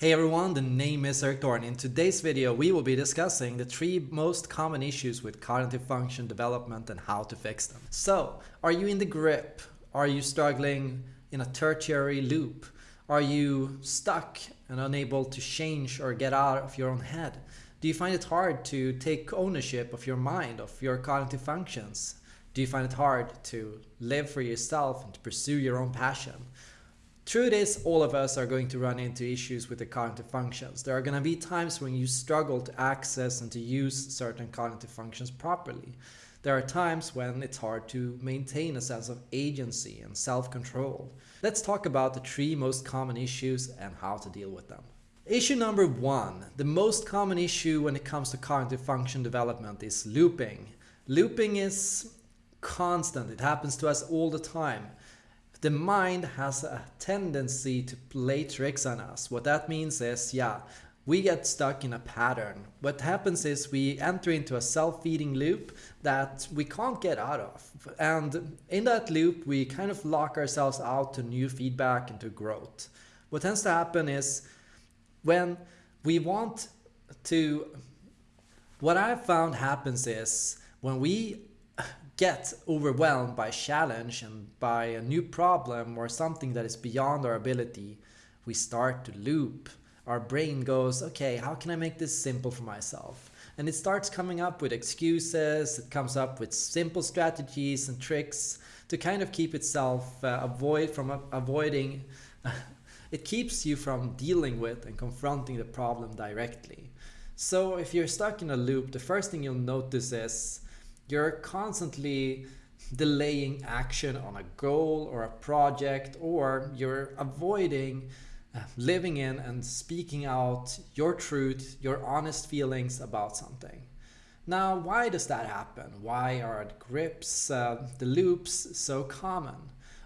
Hey everyone, the name is Erik Thor. In today's video, we will be discussing the three most common issues with cognitive function development and how to fix them. So, are you in the grip? Are you struggling in a tertiary loop? Are you stuck and unable to change or get out of your own head? Do you find it hard to take ownership of your mind, of your cognitive functions? Do you find it hard to live for yourself and to pursue your own passion? Through this, all of us are going to run into issues with the cognitive functions. There are going to be times when you struggle to access and to use certain cognitive functions properly. There are times when it's hard to maintain a sense of agency and self-control. Let's talk about the three most common issues and how to deal with them. Issue number one, the most common issue when it comes to cognitive function development is looping. Looping is constant, it happens to us all the time the mind has a tendency to play tricks on us. What that means is, yeah, we get stuck in a pattern. What happens is we enter into a self-feeding loop that we can't get out of. And in that loop, we kind of lock ourselves out to new feedback and to growth. What tends to happen is when we want to, what I've found happens is when we get overwhelmed by challenge and by a new problem or something that is beyond our ability, we start to loop. Our brain goes, okay, how can I make this simple for myself? And it starts coming up with excuses, it comes up with simple strategies and tricks to kind of keep itself uh, avoid from uh, avoiding it keeps you from dealing with and confronting the problem directly. So if you're stuck in a loop, the first thing you'll notice is you're constantly delaying action on a goal or a project, or you're avoiding uh, living in and speaking out your truth, your honest feelings about something. Now, why does that happen? Why are the grips, uh, the loops so common?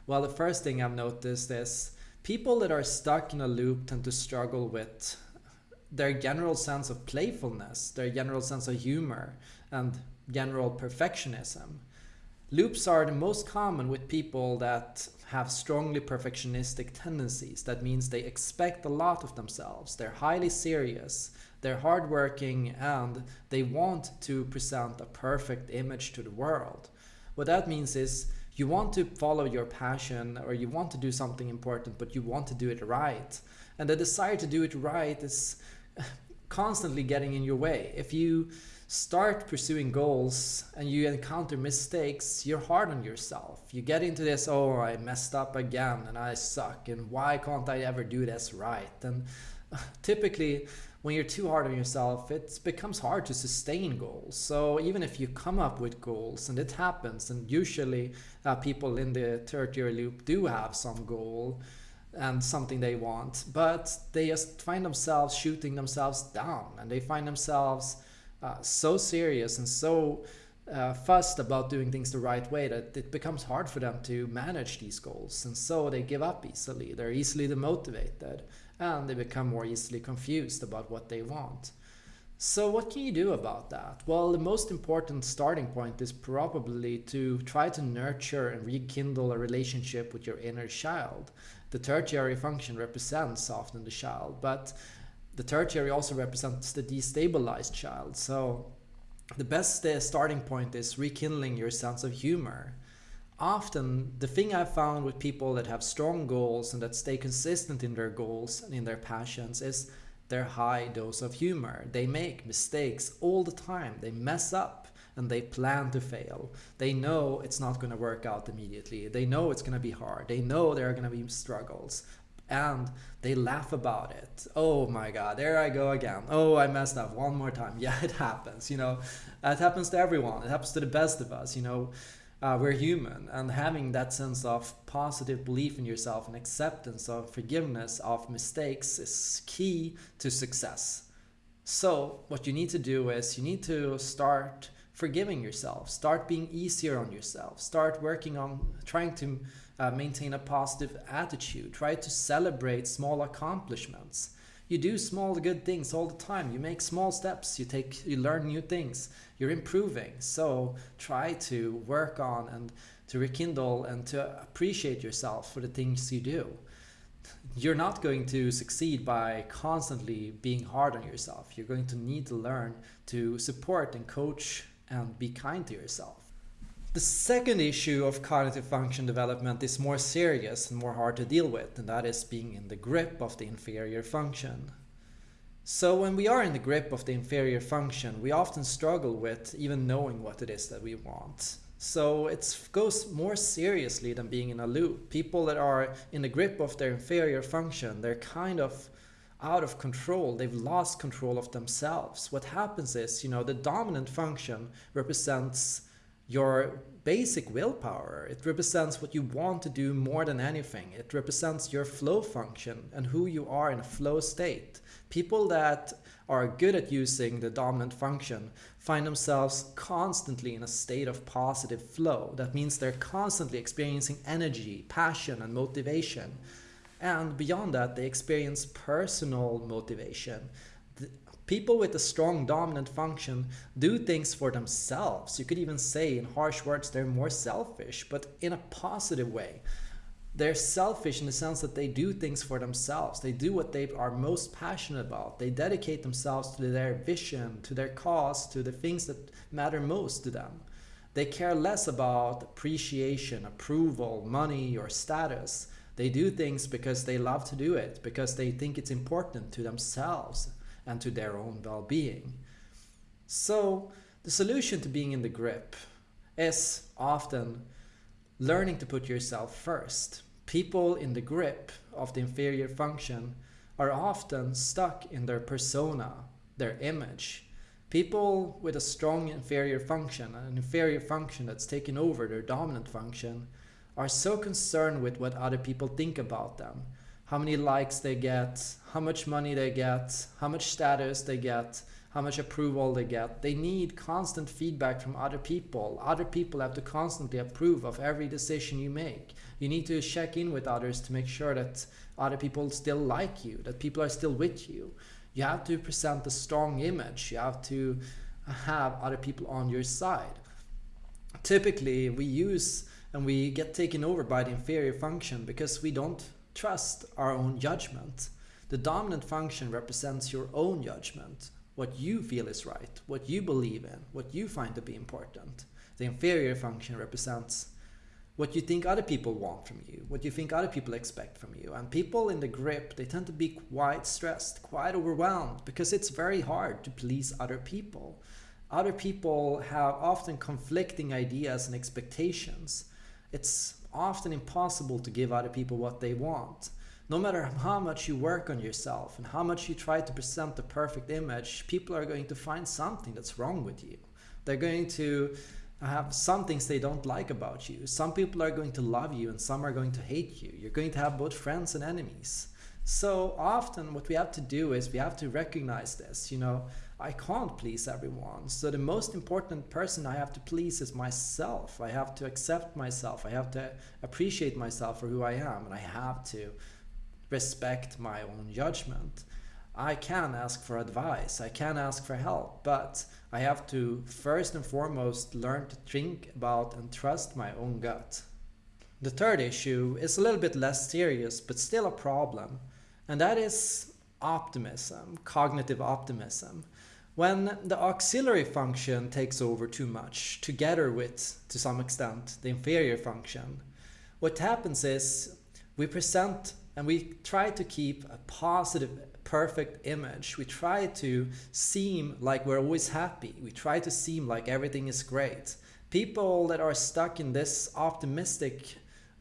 Well, the first thing I've noticed is people that are stuck in a loop tend to struggle with their general sense of playfulness, their general sense of humor, and general perfectionism. Loops are the most common with people that have strongly perfectionistic tendencies. That means they expect a lot of themselves. They're highly serious, they're hardworking, and they want to present a perfect image to the world. What that means is you want to follow your passion or you want to do something important, but you want to do it right. And the desire to do it right is constantly getting in your way. If you start pursuing goals and you encounter mistakes, you're hard on yourself. You get into this, oh, I messed up again and I suck and why can't I ever do this right? And typically when you're too hard on yourself, it becomes hard to sustain goals. So even if you come up with goals and it happens, and usually uh, people in the tertiary loop do have some goal, and something they want, but they just find themselves shooting themselves down and they find themselves uh, so serious and so uh, fussed about doing things the right way that it becomes hard for them to manage these goals and so they give up easily they're easily demotivated and they become more easily confused about what they want so what can you do about that? Well, the most important starting point is probably to try to nurture and rekindle a relationship with your inner child. The tertiary function represents often the child, but the tertiary also represents the destabilized child. So the best uh, starting point is rekindling your sense of humor. Often, the thing I've found with people that have strong goals and that stay consistent in their goals and in their passions is their high dose of humor. They make mistakes all the time. They mess up and they plan to fail. They know it's not going to work out immediately. They know it's going to be hard. They know there are going to be struggles, and they laugh about it. Oh my God, there I go again. Oh, I messed up one more time. Yeah, it happens. You know, it happens to everyone. It happens to the best of us. You know, uh, we're human, and having that sense of positive belief in yourself and acceptance of forgiveness of mistakes is key to success. So, what you need to do is you need to start forgiving yourself, start being easier on yourself, start working on trying to uh, maintain a positive attitude, try to celebrate small accomplishments. You do small good things all the time. You make small steps. You take, you learn new things. You're improving. So try to work on and to rekindle and to appreciate yourself for the things you do. you're not going to succeed by constantly being hard on yourself. You're going to need to learn to support and coach and be kind to yourself. The second issue of cognitive function development is more serious and more hard to deal with, and that is being in the grip of the inferior function. So when we are in the grip of the inferior function, we often struggle with even knowing what it is that we want. So it goes more seriously than being in a loop. People that are in the grip of their inferior function, they're kind of out of control. They've lost control of themselves. What happens is, you know, the dominant function represents your basic willpower. It represents what you want to do more than anything. It represents your flow function and who you are in a flow state. People that are good at using the dominant function find themselves constantly in a state of positive flow. That means they're constantly experiencing energy, passion, and motivation. And beyond that, they experience personal motivation. The people with a strong dominant function do things for themselves. You could even say in harsh words, they're more selfish, but in a positive way they're selfish in the sense that they do things for themselves. They do what they are most passionate about. They dedicate themselves to their vision, to their cause, to the things that matter most to them. They care less about appreciation, approval, money, or status. They do things because they love to do it, because they think it's important to themselves and to their own well-being. So the solution to being in the grip is often learning to put yourself first. People in the grip of the inferior function are often stuck in their persona, their image. People with a strong inferior function, an inferior function that's taken over their dominant function, are so concerned with what other people think about them. How many likes they get, how much money they get, how much status they get, how much approval they get. They need constant feedback from other people. Other people have to constantly approve of every decision you make. You need to check in with others to make sure that other people still like you, that people are still with you. You have to present a strong image. You have to have other people on your side. Typically, we use and we get taken over by the inferior function because we don't trust our own judgment. The dominant function represents your own judgment what you feel is right, what you believe in, what you find to be important. The inferior function represents what you think other people want from you, what you think other people expect from you. And people in the grip, they tend to be quite stressed, quite overwhelmed, because it's very hard to please other people. Other people have often conflicting ideas and expectations. It's often impossible to give other people what they want no matter how much you work on yourself and how much you try to present the perfect image, people are going to find something that's wrong with you. They're going to have some things they don't like about you. Some people are going to love you and some are going to hate you. You're going to have both friends and enemies. So often what we have to do is we have to recognize this, you know, I can't please everyone. So the most important person I have to please is myself. I have to accept myself. I have to appreciate myself for who I am and I have to respect my own judgment. I can ask for advice, I can ask for help, but I have to first and foremost learn to think about and trust my own gut. The third issue is a little bit less serious, but still a problem, and that is optimism, cognitive optimism. When the auxiliary function takes over too much, together with, to some extent, the inferior function, what happens is we present and we try to keep a positive perfect image. We try to seem like we're always happy. We try to seem like everything is great. People that are stuck in this optimistic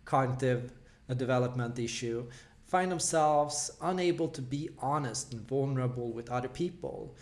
cognitive uh, development issue find themselves unable to be honest and vulnerable with other people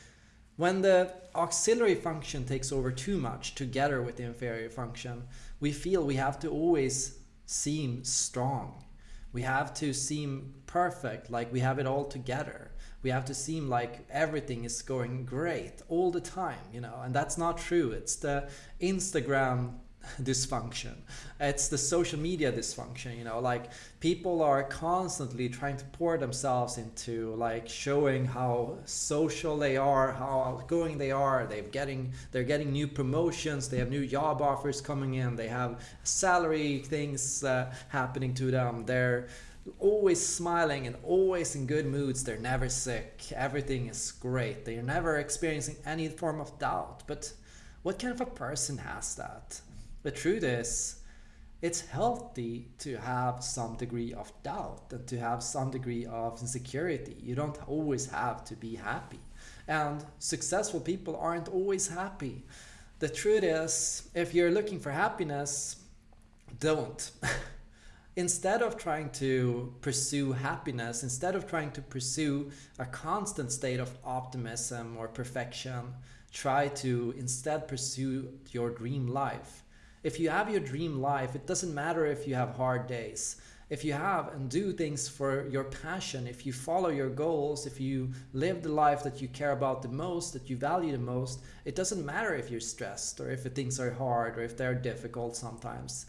when the auxiliary function takes over too much together with the inferior function we feel we have to always seem strong we have to seem perfect, like we have it all together. We have to seem like everything is going great all the time, you know, and that's not true. It's the Instagram dysfunction. It's the social media dysfunction, you know, like people are constantly trying to pour themselves into like showing how social they are, how outgoing they are. They're getting they're getting new promotions, they have new job offers coming in, they have salary things uh, happening to them. They're always smiling and always in good moods. They're never sick. Everything is great. They're never experiencing any form of doubt. But what kind of a person has that? The truth is, it's healthy to have some degree of doubt and to have some degree of insecurity. You don't always have to be happy. And successful people aren't always happy. The truth is, if you're looking for happiness, don't. instead of trying to pursue happiness, instead of trying to pursue a constant state of optimism or perfection, try to instead pursue your dream life. If you have your dream life, it doesn't matter if you have hard days. If you have and do things for your passion, if you follow your goals, if you live the life that you care about the most, that you value the most, it doesn't matter if you're stressed or if things are hard or if they're difficult sometimes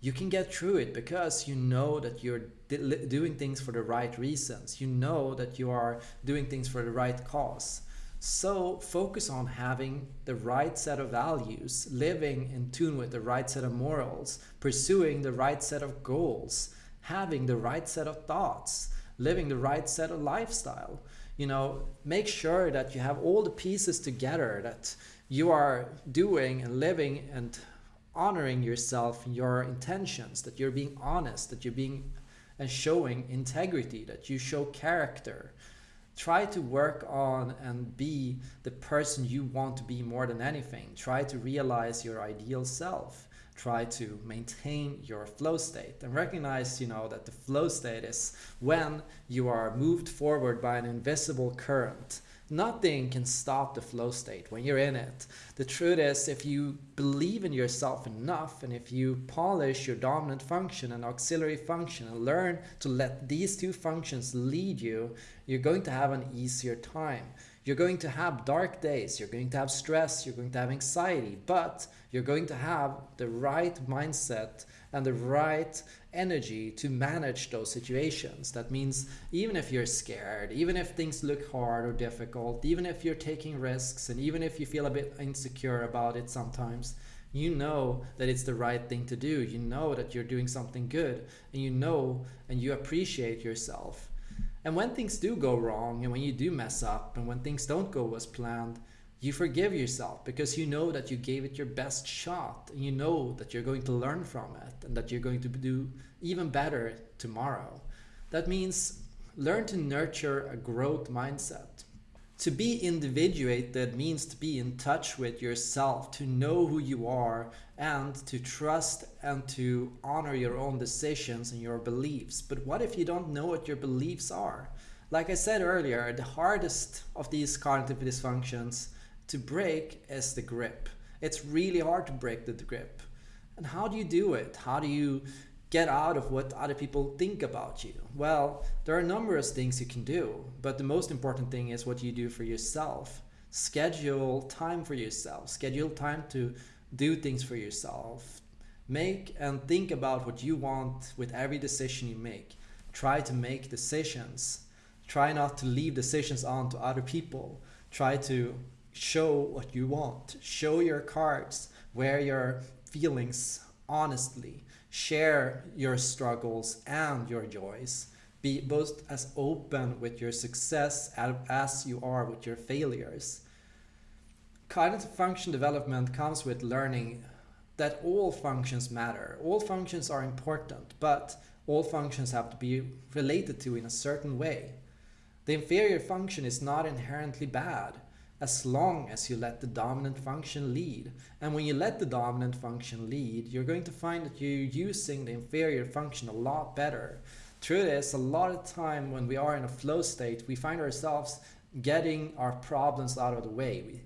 you can get through it because you know that you're doing things for the right reasons. You know that you are doing things for the right cause. So focus on having the right set of values, living in tune with the right set of morals, pursuing the right set of goals, having the right set of thoughts, living the right set of lifestyle. You know, make sure that you have all the pieces together that you are doing and living and honoring yourself and your intentions, that you're being honest, that you're being and showing integrity, that you show character. Try to work on and be the person you want to be more than anything. Try to realize your ideal self. Try to maintain your flow state and recognize, you know, that the flow state is when you are moved forward by an invisible current Nothing can stop the flow state when you're in it. The truth is, if you believe in yourself enough and if you polish your dominant function and auxiliary function and learn to let these two functions lead you, you're going to have an easier time. You're going to have dark days, you're going to have stress, you're going to have anxiety, but you're going to have the right mindset and the right energy to manage those situations. That means even if you're scared, even if things look hard or difficult, even if you're taking risks, and even if you feel a bit insecure about it sometimes, you know that it's the right thing to do. You know that you're doing something good, and you know and you appreciate yourself. And when things do go wrong, and when you do mess up, and when things don't go as planned, you forgive yourself because you know that you gave it your best shot and you know that you're going to learn from it and that you're going to do even better tomorrow. That means learn to nurture a growth mindset. To be individuated means to be in touch with yourself, to know who you are and to trust and to honor your own decisions and your beliefs. But what if you don't know what your beliefs are? Like I said earlier, the hardest of these cognitive dysfunctions to break is the grip. It's really hard to break the grip. And how do you do it? How do you get out of what other people think about you? Well, there are numerous things you can do, but the most important thing is what you do for yourself. Schedule time for yourself. Schedule time to do things for yourself. Make and think about what you want with every decision you make. Try to make decisions. Try not to leave decisions on to other people. Try to show what you want. Show your cards, wear your feelings honestly. Share your struggles and your joys. Be both as open with your success as you are with your failures. Cognitive function development comes with learning that all functions matter. All functions are important, but all functions have to be related to in a certain way. The inferior function is not inherently bad as long as you let the dominant function lead. And when you let the dominant function lead, you're going to find that you're using the inferior function a lot better. Truth is, a lot of time when we are in a flow state, we find ourselves getting our problems out of the way. We,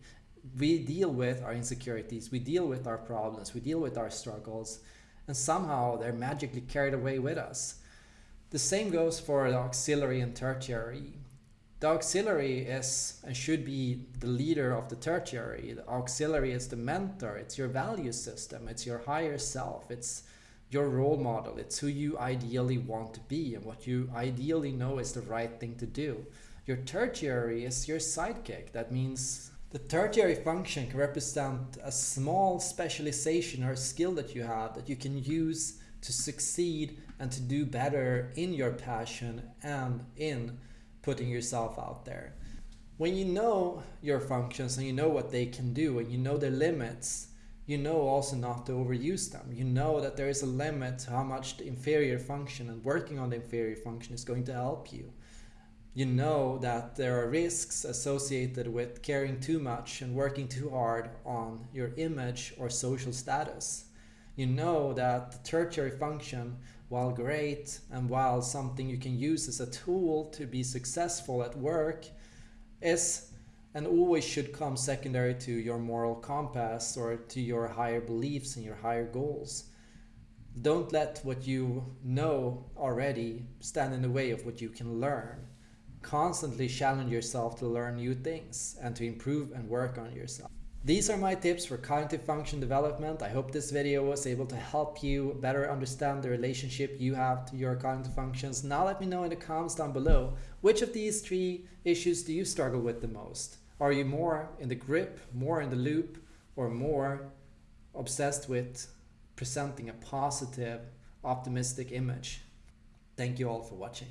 we deal with our insecurities, we deal with our problems, we deal with our struggles, and somehow they're magically carried away with us. The same goes for the auxiliary and tertiary the auxiliary is and should be the leader of the tertiary. The auxiliary is the mentor, it's your value system, it's your higher self, it's your role model, it's who you ideally want to be and what you ideally know is the right thing to do. Your tertiary is your sidekick. That means the tertiary function can represent a small specialization or skill that you have that you can use to succeed and to do better in your passion and in putting yourself out there. When you know your functions and you know what they can do and you know their limits, you know also not to overuse them. You know that there is a limit to how much the inferior function and working on the inferior function is going to help you. You know that there are risks associated with caring too much and working too hard on your image or social status. You know that the tertiary function, while great and while something you can use as a tool to be successful at work, is and always should come secondary to your moral compass or to your higher beliefs and your higher goals. Don't let what you know already stand in the way of what you can learn. Constantly challenge yourself to learn new things and to improve and work on yourself. These are my tips for cognitive function development. I hope this video was able to help you better understand the relationship you have to your cognitive functions. Now let me know in the comments down below, which of these three issues do you struggle with the most? Are you more in the grip, more in the loop, or more obsessed with presenting a positive, optimistic image? Thank you all for watching.